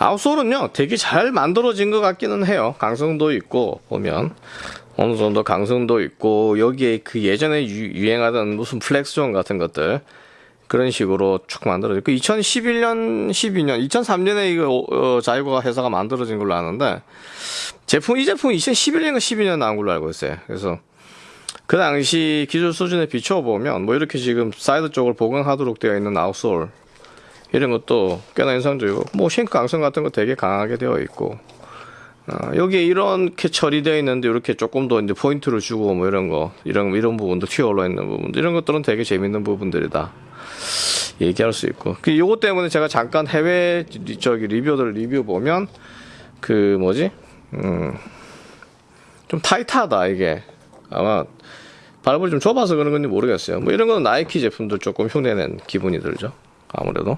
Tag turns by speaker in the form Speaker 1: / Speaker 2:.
Speaker 1: outsole은요 되게 잘 만들어진 것 같기는 해요. 강성도 있고 보면. 어느 정도 강성도 있고 여기에 그 예전에 유, 행하던 무슨 flex zone 같은 것들 그런 식으로 쭉 만들어졌고 2011년 12년 2003년에 이거 어, 자유가 회사가 만들어진 걸로 아는데 제품 이 제품 2011년인가 12년 나온 걸로 알고 있어요. 그래서 그 당시 기술 수준에 비춰보면 뭐 이렇게 지금 사이드 쪽을 보강하도록 되어 있는 outsole 이런 것도 꽤나 인상적이고 뭐 shank 강성 같은 거 되게 강하게 되어 있고 어, 여기에 이렇게 처리되어 있는데 이렇게 조금 더 이제 포인트를 주고 뭐 이런 거 이런 이런 부분도 튀어 올라 있는 부분 이런 것들은 되게 재밌는 부분들이다. 얘기할 수 있고. 그 요거 때문에 제가 잠깐 해외 저기 리뷰들 리뷰 보면 그 뭐지? 음 좀 타이트하다 이게. 아마 발볼을 좀 좁아서 그런 건지 모르겠어요. 뭐 이런 거는 나이키 제품도 조금 흉내낸 기분이 들죠. 아무래도